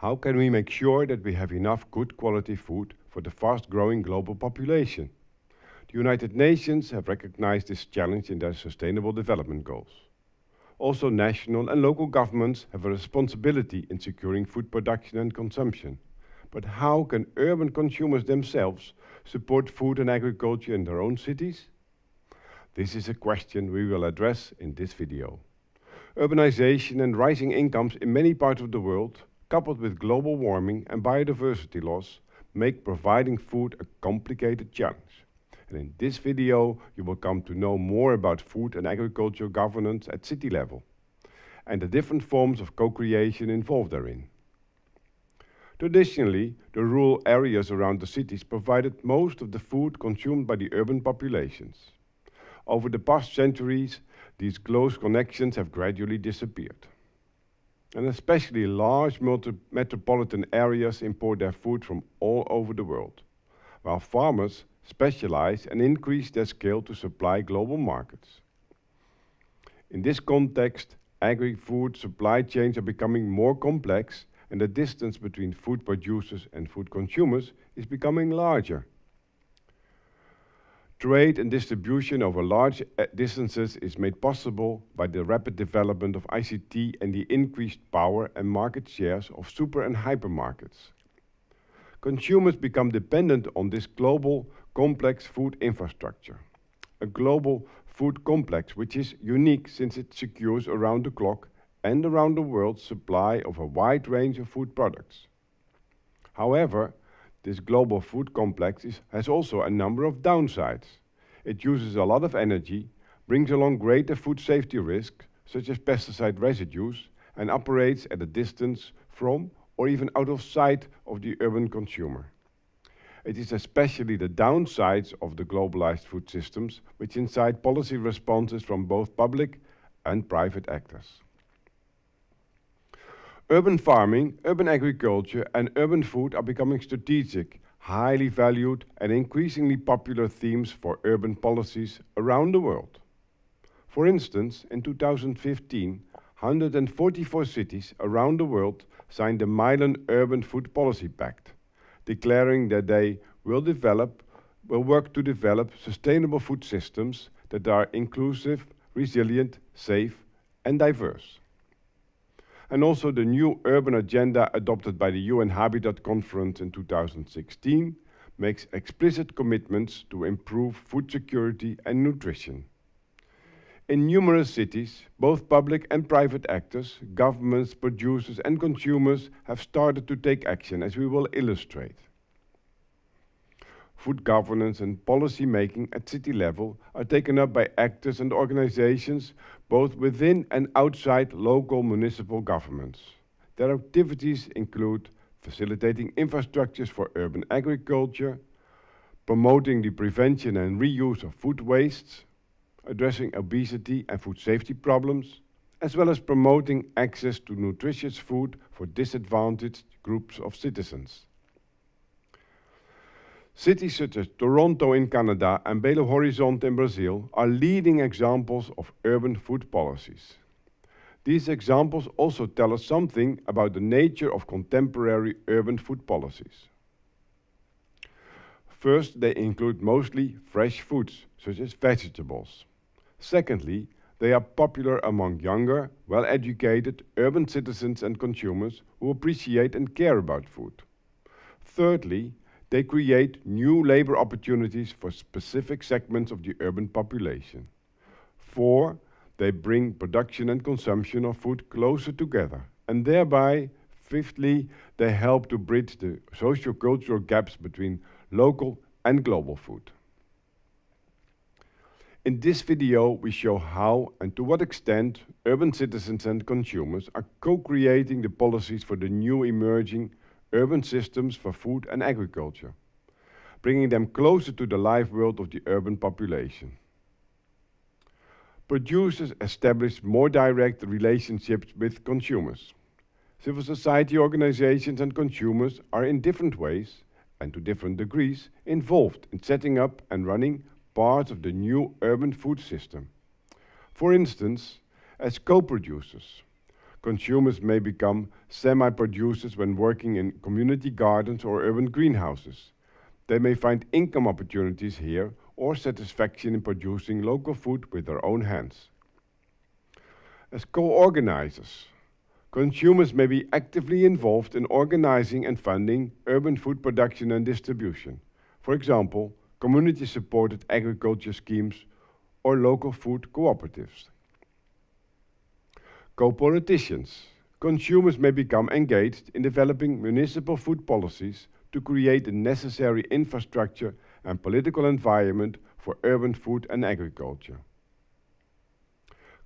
How can we make sure that we have enough good quality food for the fast-growing global population? The United Nations have recognized this challenge in their Sustainable Development Goals. Also, national and local governments have a responsibility in securing food production and consumption. But how can urban consumers themselves support food and agriculture in their own cities? This is a question we will address in this video. Urbanization and rising incomes in many parts of the world, coupled with global warming and biodiversity loss, make providing food a complicated challenge. And in this video, you will come to know more about food and agriculture governance at city level and the different forms of co-creation involved therein. Traditionally, the rural areas around the cities provided most of the food consumed by the urban populations. Over the past centuries, these close connections have gradually disappeared. And especially large metropolitan areas import their food from all over the world, while farmers specialize and increase their scale to supply global markets. In this context, agri-food supply chains are becoming more complex and the distance between food producers and food consumers is becoming larger. Trade and distribution over large uh, distances is made possible by the rapid development of ICT and the increased power and market shares of super and hypermarkets. Consumers become dependent on this global complex food infrastructure. A global food complex which is unique since it secures around the clock and around the world supply of a wide range of food products. However, this global food complex is, has also a number of downsides. It uses a lot of energy, brings along greater food safety risks, such as pesticide residues, and operates at a distance from or even out of sight of the urban consumer. It is especially the downsides of the globalized food systems which incite policy responses from both public and private actors. Urban farming, urban agriculture and urban food are becoming strategic, highly valued and increasingly popular themes for urban policies around the world. For instance, in 2015, 144 cities around the world signed the Milan Urban Food Policy Pact, declaring that they will develop, will work to develop sustainable food systems that are inclusive, resilient, safe and diverse and also the new urban agenda adopted by the UN Habitat Conference in 2016 makes explicit commitments to improve food security and nutrition. In numerous cities, both public and private actors, governments, producers and consumers have started to take action, as we will illustrate. Food governance and policy making at city level are taken up by actors and organizations both within and outside local municipal governments. Their activities include facilitating infrastructures for urban agriculture, promoting the prevention and reuse of food wastes, addressing obesity and food safety problems, as well as promoting access to nutritious food for disadvantaged groups of citizens. Cities such as Toronto in Canada and Belo Horizonte in Brazil are leading examples of urban food policies. These examples also tell us something about the nature of contemporary urban food policies. First, they include mostly fresh foods, such as vegetables. Secondly, they are popular among younger, well-educated urban citizens and consumers who appreciate and care about food. Thirdly, they create new labor opportunities for specific segments of the urban population. Four, they bring production and consumption of food closer together. And thereby, fifthly, they help to bridge the socio-cultural gaps between local and global food. In this video, we show how and to what extent urban citizens and consumers are co-creating the policies for the new emerging urban systems for food and agriculture, bringing them closer to the live world of the urban population. Producers establish more direct relationships with consumers. Civil society organizations and consumers are in different ways and to different degrees involved in setting up and running parts of the new urban food system. For instance, as co-producers, consumers may become semi-producers when working in community gardens or urban greenhouses. They may find income opportunities here or satisfaction in producing local food with their own hands. As co-organizers, consumers may be actively involved in organizing and funding urban food production and distribution. For example, community-supported agriculture schemes or local food cooperatives. Co-politicians. Consumers may become engaged in developing municipal food policies to create the necessary infrastructure and political environment for urban food and agriculture.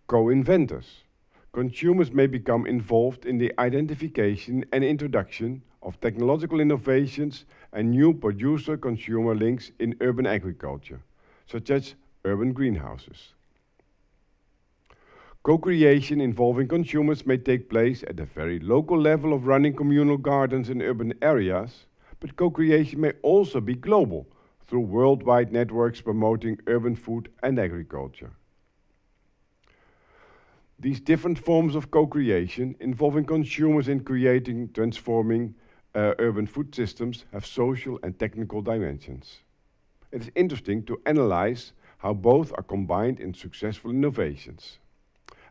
Co-inventors. Consumers may become involved in the identification and introduction of technological innovations and new producer-consumer links in urban agriculture, such as urban greenhouses. Co-creation involving consumers may take place at the very local level of running communal gardens in urban areas, but co-creation may also be global through worldwide networks promoting urban food and agriculture. These different forms of co-creation involving consumers in creating, transforming uh, urban food systems have social and technical dimensions. It is interesting to analyze how both are combined in successful innovations.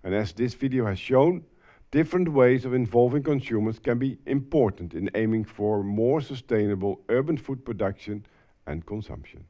And as this video has shown, different ways of involving consumers can be important in aiming for more sustainable urban food production and consumption.